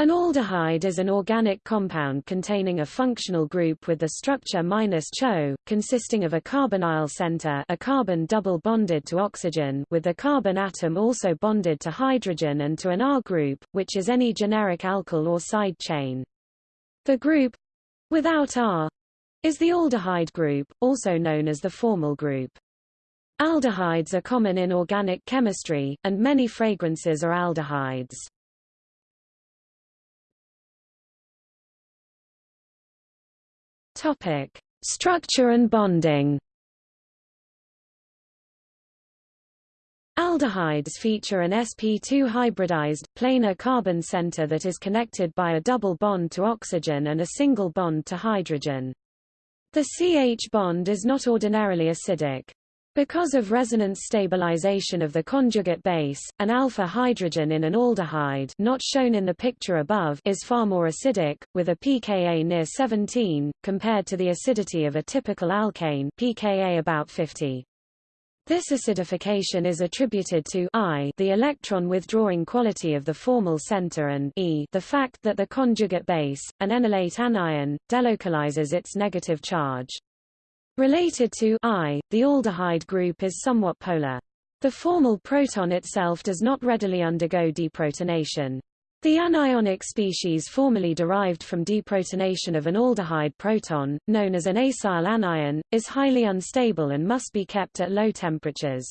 An aldehyde is an organic compound containing a functional group with the structure -CHO, consisting of a carbonyl center a carbon double bonded to oxygen with the carbon atom also bonded to hydrogen and to an R group, which is any generic alkyl or side chain. The group without R is the aldehyde group, also known as the formyl group. Aldehydes are common in organic chemistry, and many fragrances are aldehydes. Topic: Structure and bonding. Aldehydes feature an sp2 hybridized, planar carbon center that is connected by a double bond to oxygen and a single bond to hydrogen. The CH bond is not ordinarily acidic. Because of resonance stabilization of the conjugate base, an alpha hydrogen in an aldehyde not shown in the picture above is far more acidic, with a pKa near 17, compared to the acidity of a typical alkane pKa about 50. This acidification is attributed to I the electron withdrawing quality of the formyl center and E the fact that the conjugate base, an enolate anion, delocalizes its negative charge. Related to I, the aldehyde group is somewhat polar. The formyl proton itself does not readily undergo deprotonation. The anionic species formerly derived from deprotonation of an aldehyde proton, known as an acyl anion, is highly unstable and must be kept at low temperatures.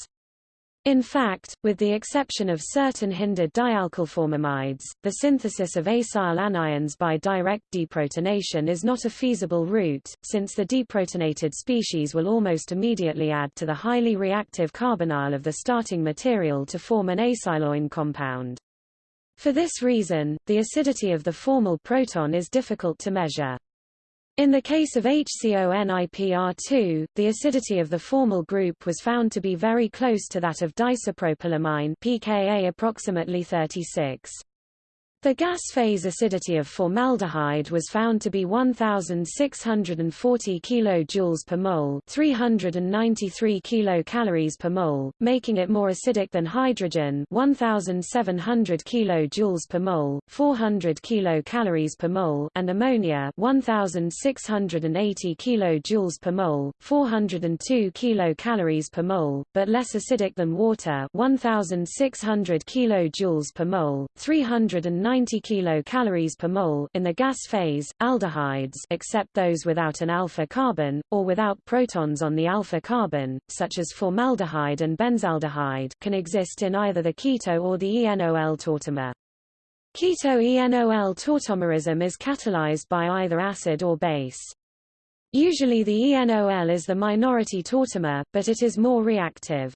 In fact, with the exception of certain hindered dialkylformamides, the synthesis of acyl anions by direct deprotonation is not a feasible route, since the deprotonated species will almost immediately add to the highly reactive carbonyl of the starting material to form an acyloin compound. For this reason, the acidity of the formyl proton is difficult to measure. In the case of HCONIPR2, the acidity of the formyl group was found to be very close to that of diisopropylamine pKa approximately 36. The gas phase acidity of formaldehyde was found to be 1640 kJ per mole, 393 kilocalories per mole, making it more acidic than hydrogen, 1700 kJ per mole, 400 kilocalories per mole, and ammonia, 1680 kJ per mole, 402 kilocalories per mole, but less acidic than water, 1600 kJ per mole, 390 90 kilocalories per mole in the gas phase. Aldehydes, except those without an alpha carbon or without protons on the alpha carbon, such as formaldehyde and benzaldehyde, can exist in either the keto or the ENOL tautomer. Keto-ENOL tautomerism is catalyzed by either acid or base. Usually the ENOL is the minority tautomer, but it is more reactive.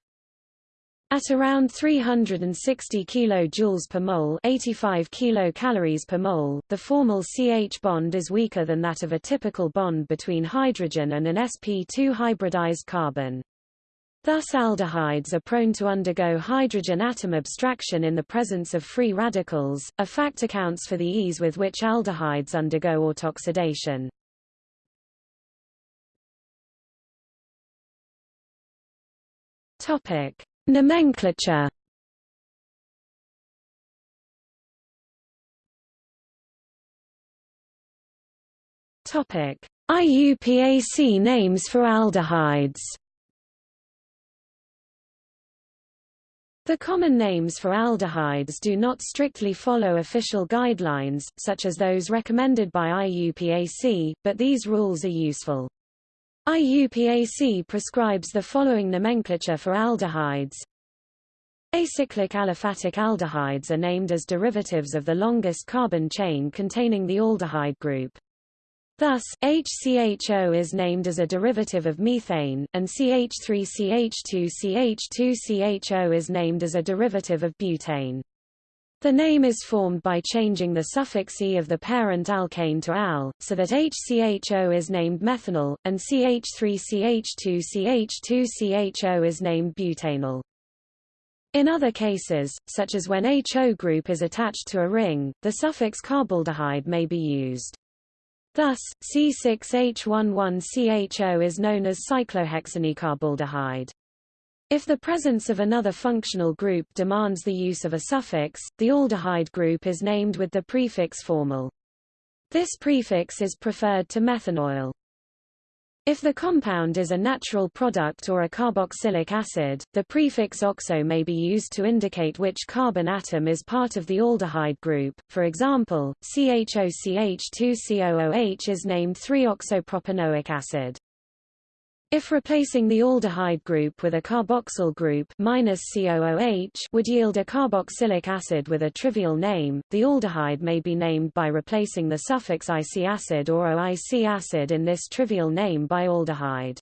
At around 360 kJ per mole 85 kilocalories per mole, the formyl CH bond is weaker than that of a typical bond between hydrogen and an sp2 hybridized carbon. Thus aldehydes are prone to undergo hydrogen atom abstraction in the presence of free radicals, a fact accounts for the ease with which aldehydes undergo autoxidation. Topic: Nomenclature Topic: IUPAC names for aldehydes. The common names for aldehydes do not strictly follow official guidelines, such as those recommended by IUPAC, but these rules are useful. IUPAC prescribes the following nomenclature for aldehydes. Acyclic aliphatic aldehydes are named as derivatives of the longest carbon chain containing the aldehyde group. Thus, HCHO is named as a derivative of methane, and CH3CH2CH2CHO is named as a derivative of butane. The name is formed by changing the suffix e of the parent alkane to al, so that HCHO is named methanal, and CH3CH2CH2CHO is named butanal. In other cases, such as when HO group is attached to a ring, the suffix carbaldehyde may be used. Thus, C6H11CHO is known as cyclohexanecarbaldehyde. If the presence of another functional group demands the use of a suffix, the aldehyde group is named with the prefix formyl. This prefix is preferred to methanoyl. If the compound is a natural product or a carboxylic acid, the prefix oxo may be used to indicate which carbon atom is part of the aldehyde group. For example, CHOCH2COOH is named 3-oxopropanoic acid. If replacing the aldehyde group with a carboxyl group COOH would yield a carboxylic acid with a trivial name, the aldehyde may be named by replacing the suffix IC acid or OIC acid in this trivial name by aldehyde.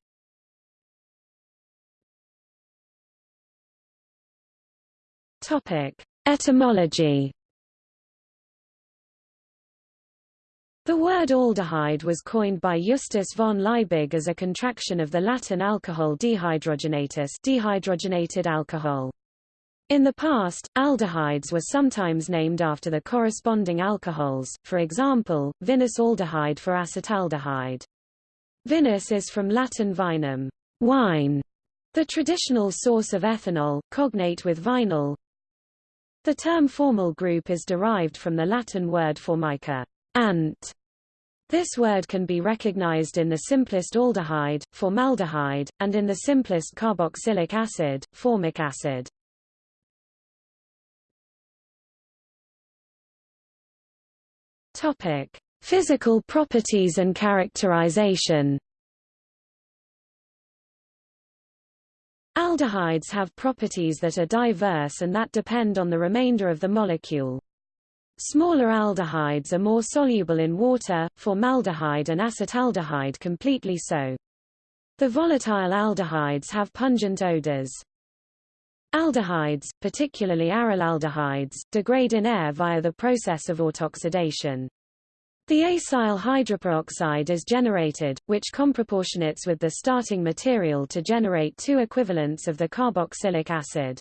Etymology The word aldehyde was coined by Justus von Liebig as a contraction of the Latin alcohol dehydrogenatus dehydrogenated alcohol. In the past, aldehydes were sometimes named after the corresponding alcohols, for example, vinous aldehyde for acetaldehyde. Vinous is from Latin vinum, wine, the traditional source of ethanol, cognate with vinyl. The term formyl group is derived from the Latin word formica, ant. This word can be recognized in the simplest aldehyde, formaldehyde, and in the simplest carboxylic acid, formic acid. Topic: Physical properties and characterization. Aldehydes have properties that are diverse and that depend on the remainder of the molecule. Smaller aldehydes are more soluble in water, formaldehyde and acetaldehyde completely so. The volatile aldehydes have pungent odors. Aldehydes, particularly arylaldehydes, degrade in air via the process of autoxidation. The acyl hydroperoxide is generated, which comproportionates with the starting material to generate two equivalents of the carboxylic acid.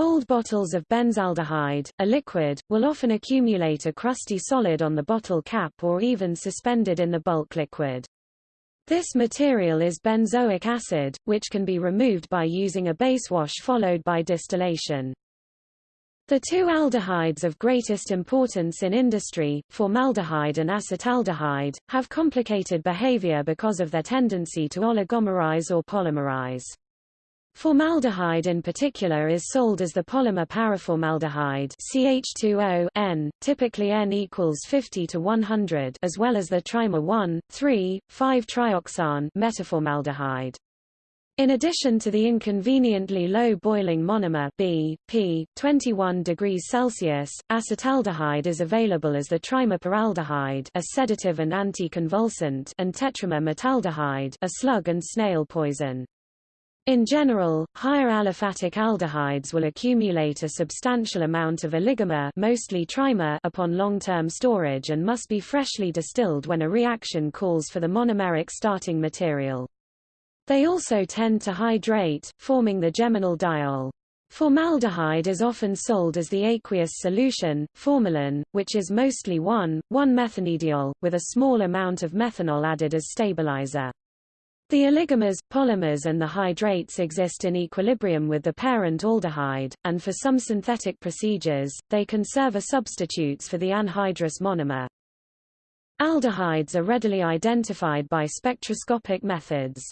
Old bottles of benzaldehyde, a liquid, will often accumulate a crusty solid on the bottle cap or even suspended in the bulk liquid. This material is benzoic acid, which can be removed by using a base wash followed by distillation. The two aldehydes of greatest importance in industry, formaldehyde and acetaldehyde, have complicated behavior because of their tendency to oligomerize or polymerize. Formaldehyde in particular is sold as the polymer paraformaldehyde CH2O N, typically N equals 50 to 100 as well as the trimer 1, 3, 5-trioxane metaformaldehyde. In addition to the inconveniently low boiling monomer B, P, 21 degrees Celsius, acetaldehyde is available as the trimer a sedative and anticonvulsant and tetramer metaldehyde a slug and snail poison. In general, higher aliphatic aldehydes will accumulate a substantial amount of oligomer mostly trimer upon long-term storage and must be freshly distilled when a reaction calls for the monomeric starting material. They also tend to hydrate, forming the geminal diol. Formaldehyde is often sold as the aqueous solution, formalin, which is mostly 1,1-methanediol, with a small amount of methanol added as stabilizer. The oligomers, polymers and the hydrates exist in equilibrium with the parent aldehyde, and for some synthetic procedures, they can serve as substitutes for the anhydrous monomer. Aldehydes are readily identified by spectroscopic methods.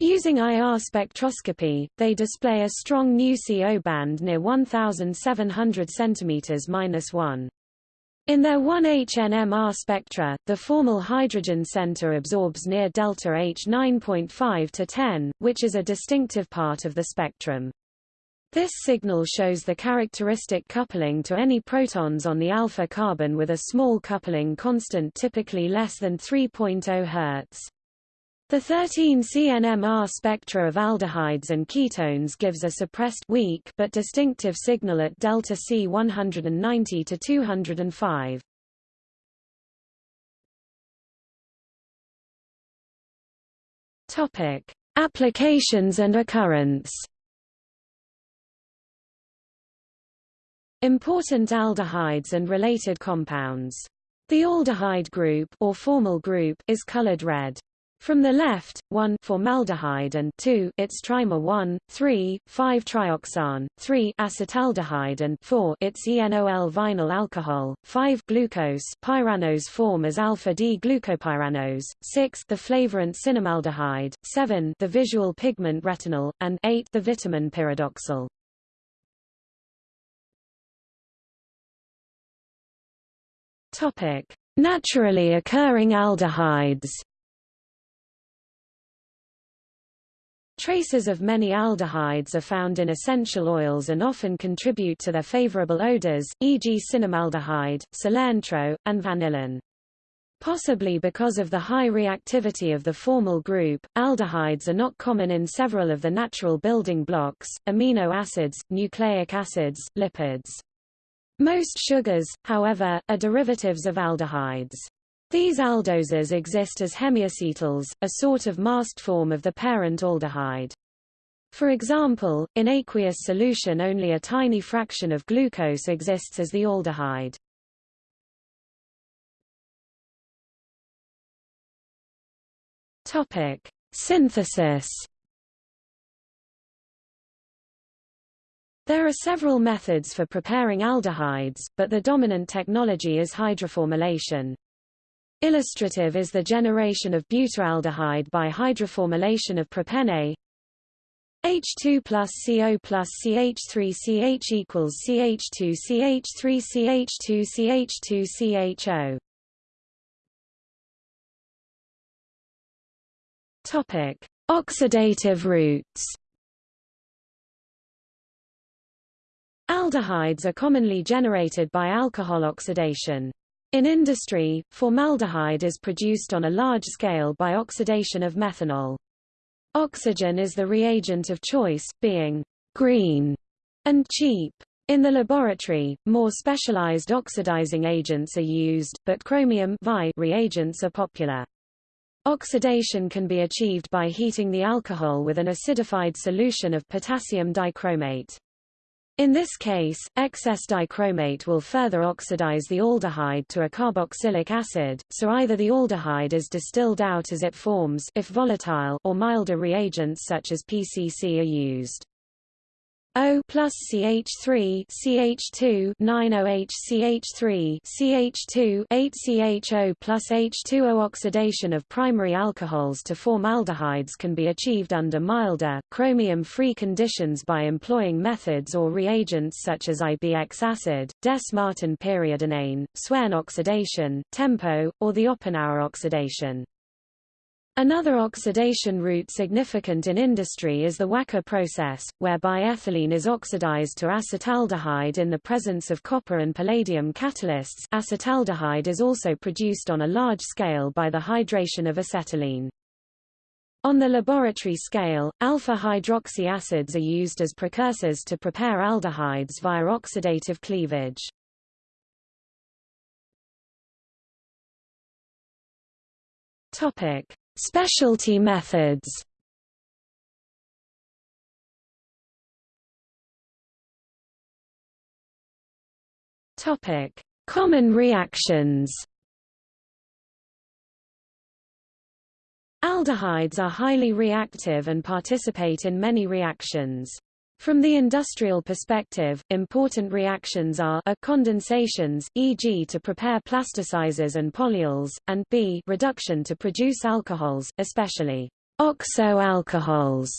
Using IR spectroscopy, they display a strong nu CO band near 1700 cm-1. In their 1HNMR spectra, the formyl hydrogen center absorbs near delta H 9.5 to 10, which is a distinctive part of the spectrum. This signal shows the characteristic coupling to any protons on the alpha carbon with a small coupling constant typically less than 3.0 Hz. The 13 CNMR spectra of aldehydes and ketones gives a suppressed weak but distinctive signal at delta C 190 to 205. Topic: Applications and occurrence. Important aldehydes and related compounds. The aldehyde group or formyl group is colored red. From the left, 1 formaldehyde and 2 its trimer 1, 3, 5 trioxane, 3 acetaldehyde and 4 its enol vinyl alcohol, 5 glucose pyranose form as alpha D glucopyranose, 6 the flavorant cinnamaldehyde, 7 the visual pigment retinal, and 8 the vitamin pyridoxal. Naturally occurring aldehydes. Traces of many aldehydes are found in essential oils and often contribute to their favorable odors, e.g. cinnamaldehyde, cilantro, and vanillin. Possibly because of the high reactivity of the formyl group, aldehydes are not common in several of the natural building blocks, amino acids, nucleic acids, lipids. Most sugars, however, are derivatives of aldehydes. These aldoses exist as hemiacetals, a sort of masked form of the parent aldehyde. For example, in aqueous solution only a tiny fraction of glucose exists as the aldehyde. Topic: Synthesis. There are several methods for preparing aldehydes, but the dominant technology is hydroformylation. Illustrative is the generation of butyraldehyde by hydroformylation of propene H2 plus CO plus CH3 CH equals CH2 CH3 CH2 CH2 CHO. Topic: Oxidative routes. Aldehydes are commonly generated by alcohol oxidation. In industry, formaldehyde is produced on a large scale by oxidation of methanol. Oxygen is the reagent of choice, being green and cheap. In the laboratory, more specialized oxidizing agents are used, but chromium reagents are popular. Oxidation can be achieved by heating the alcohol with an acidified solution of potassium dichromate. In this case, excess dichromate will further oxidize the aldehyde to a carboxylic acid, so either the aldehyde is distilled out as it forms if volatile or milder reagents such as PCC are used. O plus CH3 CH2 9OH CH3 CH2 8CHO plus H2O oxidation of primary alcohols to form aldehydes can be achieved under milder, chromium-free conditions by employing methods or reagents such as IBX acid, Dess-Martin periodinane, Swern oxidation, TEMPO, or the Oppenauer oxidation. Another oxidation route significant in industry is the Wacker process, whereby ethylene is oxidized to acetaldehyde in the presence of copper and palladium catalysts. Acetaldehyde is also produced on a large scale by the hydration of acetylene. On the laboratory scale, alpha-hydroxy acids are used as precursors to prepare aldehydes via oxidative cleavage. Topic: Specialty methods Topic: Common reactions. Aldehydes are highly reactive and participate in many reactions. From the industrial perspective, important reactions are a condensations, e.g. to prepare plasticizers and polyols, and b reduction to produce alcohols, especially oxo-alcohols.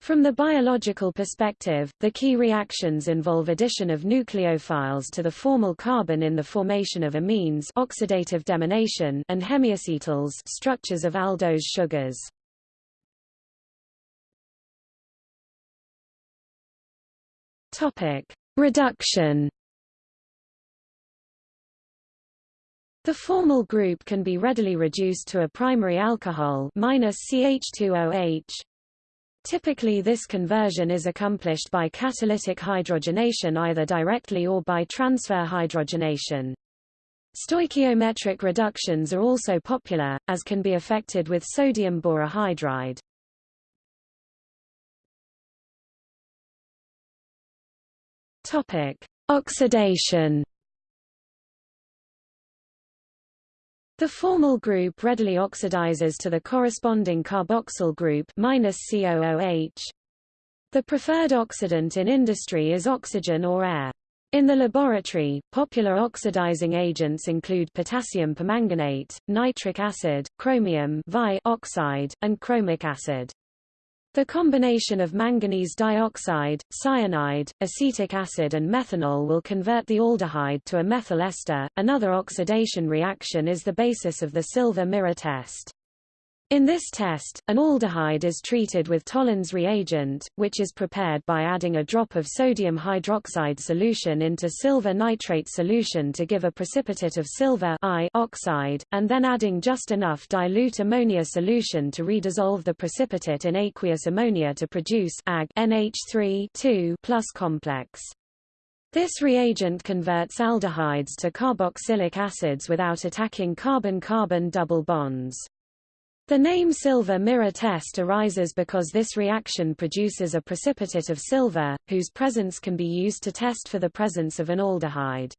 From the biological perspective, the key reactions involve addition of nucleophiles to the formyl carbon in the formation of amines oxidative deamination and hemiacetals structures of aldose sugars. Topic: Reduction. The formyl group can be readily reduced to a primary alcohol minus CH2OH. Typically this conversion is accomplished by catalytic hydrogenation either directly or by transfer hydrogenation. Stoichiometric reductions are also popular, as can be effected with sodium borohydride. Topic: Oxidation. The formyl group readily oxidizes to the corresponding carboxyl group -COOH. The preferred oxidant in industry is oxygen or air. In the laboratory, popular oxidizing agents include potassium permanganate, nitric acid, chromium oxide, and chromic acid. The combination of manganese dioxide, cyanide, acetic acid and methanol will convert the aldehyde to a methyl ester. Another oxidation reaction is the basis of the silver mirror test. In this test, an aldehyde is treated with Tollens reagent, which is prepared by adding a drop of sodium hydroxide solution into silver nitrate solution to give a precipitate of silver oxide, and then adding just enough dilute ammonia solution to redissolve the precipitate in aqueous ammonia to produce Ag NH3 plus complex. This reagent converts aldehydes to carboxylic acids without attacking carbon-carbon double bonds. The name silver mirror test arises because this reaction produces a precipitate of silver, whose presence can be used to test for the presence of an aldehyde.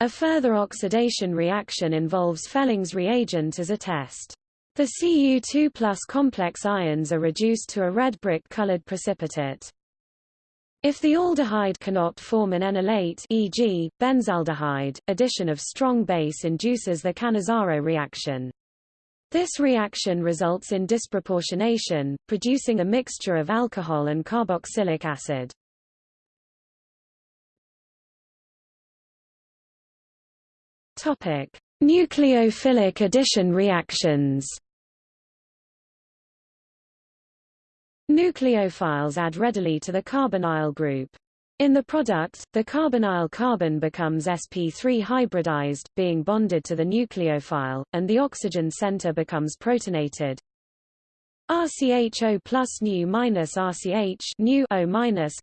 A further oxidation reaction involves Fehling's reagent as a test. The Cu2 plus complex ions are reduced to a red brick-colored precipitate. If the aldehyde cannot form an enolate e.g., benzaldehyde, addition of strong base induces the Cannizzaro reaction. This reaction results in disproportionation, producing a mixture of alcohol and carboxylic acid. Topic: Nucleophilic addition reactions. Nucleophiles add readily to the carbonyl group. In the product, the carbonyl carbon becomes sp3 hybridized, being bonded to the nucleophile, and the oxygen center becomes protonated. RCHO plus nu minus RCH nu O minus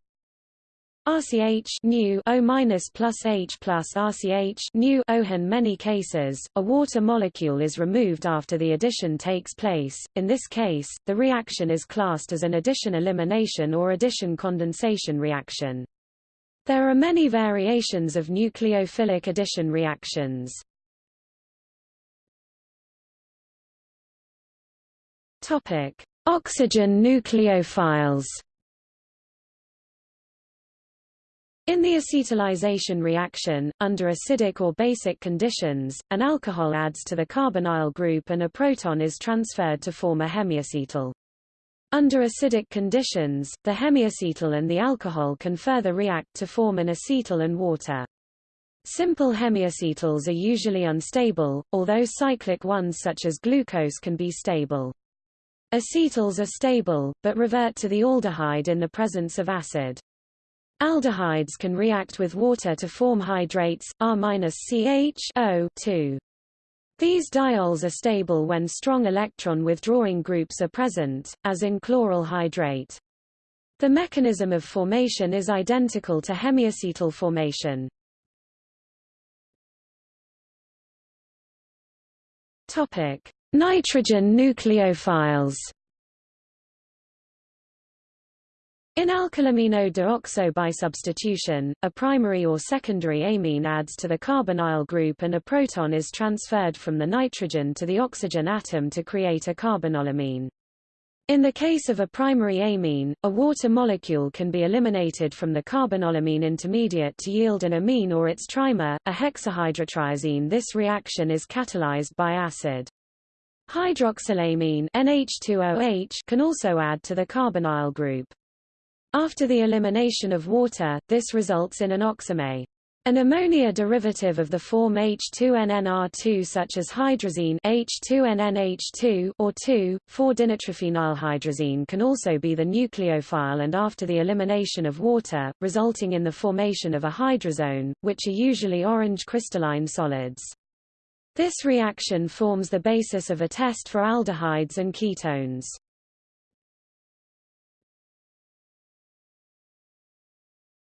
RCH nu O minus plus H plus RCH nu O. In many cases, a water molecule is removed after the addition takes place. In this case, the reaction is classed as an addition elimination or addition condensation reaction. There are many variations of nucleophilic addition reactions. Topic: Oxygen nucleophiles. In the acetalization reaction, under acidic or basic conditions, an alcohol adds to the carbonyl group and a proton is transferred to form a hemiacetal. Under acidic conditions, the hemiacetal and the alcohol can further react to form an acetal and water. Simple hemiacetals are usually unstable, although cyclic ones such as glucose can be stable. Acetals are stable, but revert to the aldehyde in the presence of acid. Aldehydes can react with water to form hydrates, R-CH-O these diols are stable when strong electron withdrawing groups are present, as in chloral hydrate. The mechanism of formation is identical to hemiacetal formation. Topic: Nitrogen nucleophiles. In alkylamino substitution, a primary or secondary amine adds to the carbonyl group and a proton is transferred from the nitrogen to the oxygen atom to create a carbinolamine. In the case of a primary amine, a water molecule can be eliminated from the carbinolamine intermediate to yield an amine or its trimer, a hexahydrotriazine. This reaction is catalyzed by acid. Hydroxylamine NH2OH can also add to the carbonyl group. After the elimination of water, this results in an oxime. An ammonia derivative of the form H2NNR2 such as hydrazine H2NNH2 or 2,4-dinitrophenylhydrazine can also be the nucleophile and after the elimination of water, resulting in the formation of a hydrazone, which are usually orange crystalline solids. This reaction forms the basis of a test for aldehydes and ketones.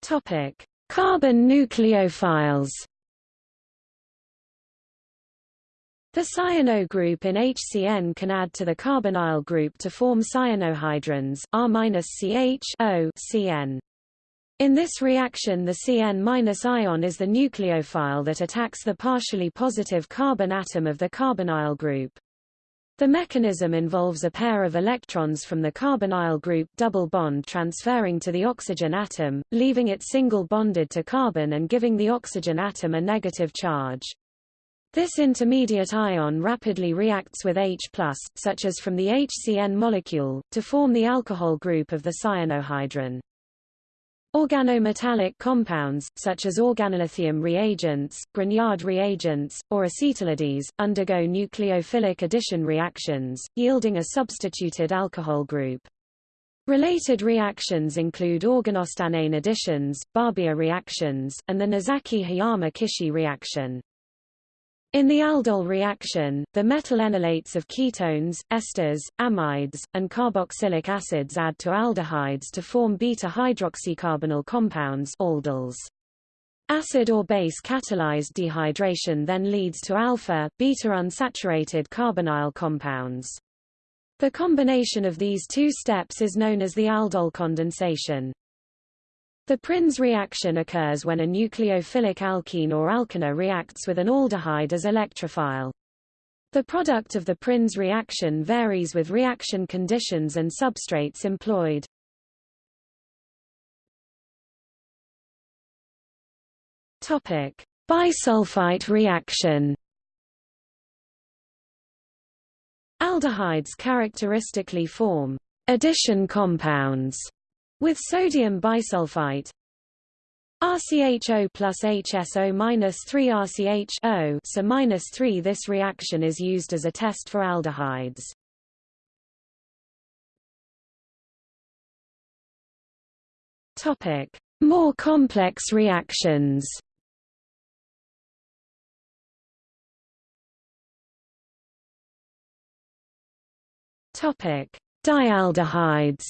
Topic: Carbon nucleophiles. The cyano group in HCN can add to the carbonyl group to form cyanohydrins R-CH-O CN. In this reaction the Cn- ion is the nucleophile that attacks the partially positive carbon atom of the carbonyl group. The mechanism involves a pair of electrons from the carbonyl group double bond transferring to the oxygen atom, leaving it single bonded to carbon and giving the oxygen atom a negative charge. This intermediate ion rapidly reacts with H+, such as from the HCN molecule, to form the alcohol group of the cyanohydrin. Organometallic compounds, such as organolithium reagents, Grignard reagents, or acetylides, undergo nucleophilic addition reactions, yielding a substituted alcohol group. Related reactions include organostannane additions, Barbier reactions, and the Nozaki-Hiyama-Kishi reaction. In the aldol reaction, the metal enolates of ketones, esters, amides, and carboxylic acids add to aldehydes to form beta-hydroxycarbonyl compounds aldols. Acid or base catalyzed dehydration then leads to alpha, beta unsaturated carbonyl compounds. The combination of these two steps is known as the aldol condensation. The Prins reaction occurs when a nucleophilic alkene or alkene reacts with an aldehyde as electrophile. The product of the Prins reaction varies with reaction conditions and substrates employed. Topic: Bisulfite reaction. Aldehydes characteristically form addition compounds with sodium bisulfite RCHO plus HSO minus 3 RCH so minus 3 This reaction is used as a test for aldehydes. Topic: More complex reactions. Topic: Dialdehydes.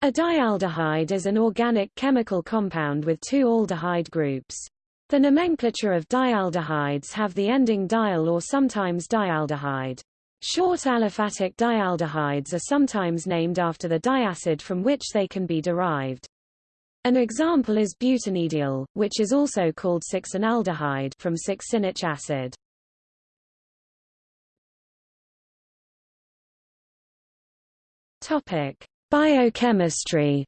A dialdehyde is an organic chemical compound with two aldehyde groups. The nomenclature of dialdehydes have the ending dial or sometimes dialdehyde. Short aliphatic dialdehydes are sometimes named after the diacid from which they can be derived. An example is butanedial, which is also called succinaldehyde from succinic acid. Topic: Biochemistry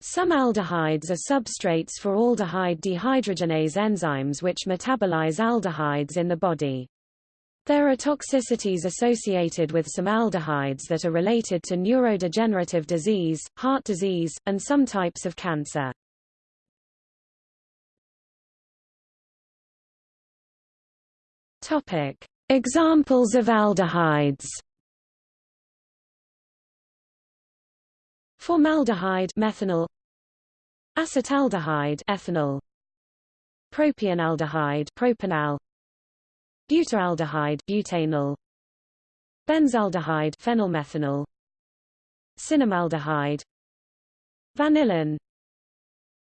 Some aldehydes are substrates for aldehyde dehydrogenase enzymes which metabolize aldehydes in the body. There are toxicities associated with some aldehydes that are related to neurodegenerative disease, heart disease, and some types of cancer. Examples of aldehydes. Formaldehyde methanal. Acetaldehyde ethanol. Propionaldehyde propanal. Butyraldehyde butanal. Benzaldehyde phenylmethanal Cinnamaldehyde. Vanillin.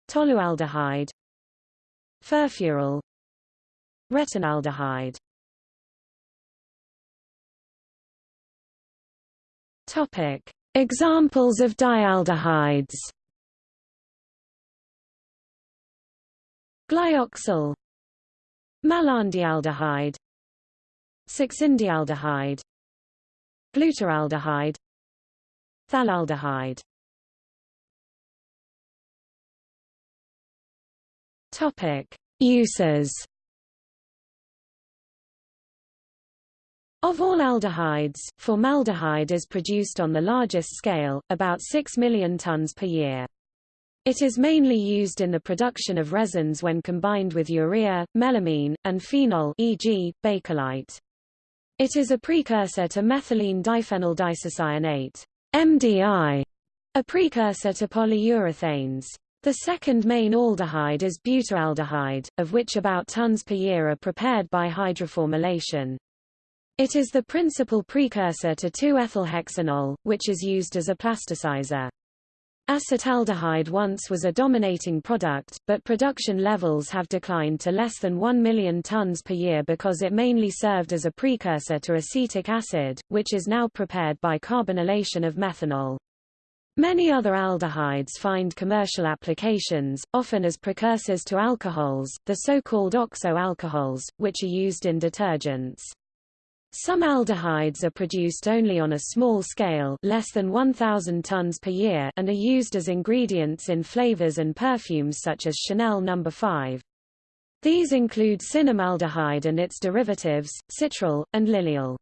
Tolualdehyde. Furfural Retinaldehyde. Topic Examples of dialdehydes. Glyoxal Malondialdehyde. Succindialdehyde. Glutaraldehyde. Phthalaldehyde Topic. Uses Of all aldehydes, formaldehyde is produced on the largest scale, about 6 million tons per year. It is mainly used in the production of resins when combined with urea, melamine, and phenol e.g., bakelite. It is a precursor to methylene diphenyl diisocyanate MDI, a precursor to polyurethanes. The second main aldehyde is butyraldehyde, of which about tons per year are prepared by hydroformylation. It is the principal precursor to 2-ethylhexanol, which is used as a plasticizer. Acetaldehyde once was a dominating product, but production levels have declined to less than 1 million tons per year because it mainly served as a precursor to acetic acid, which is now prepared by carbonylation of methanol. Many other aldehydes find commercial applications, often as precursors to alcohols, the so-called oxo-alcohols, which are used in detergents. Some aldehydes are produced only on a small scale less than 1,000 tons per year and are used as ingredients in flavors and perfumes such as Chanel No. 5. These include cinnamaldehyde and its derivatives, citral, and lilial.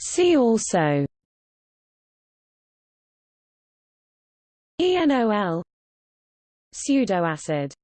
See also ENOL Pseudoacid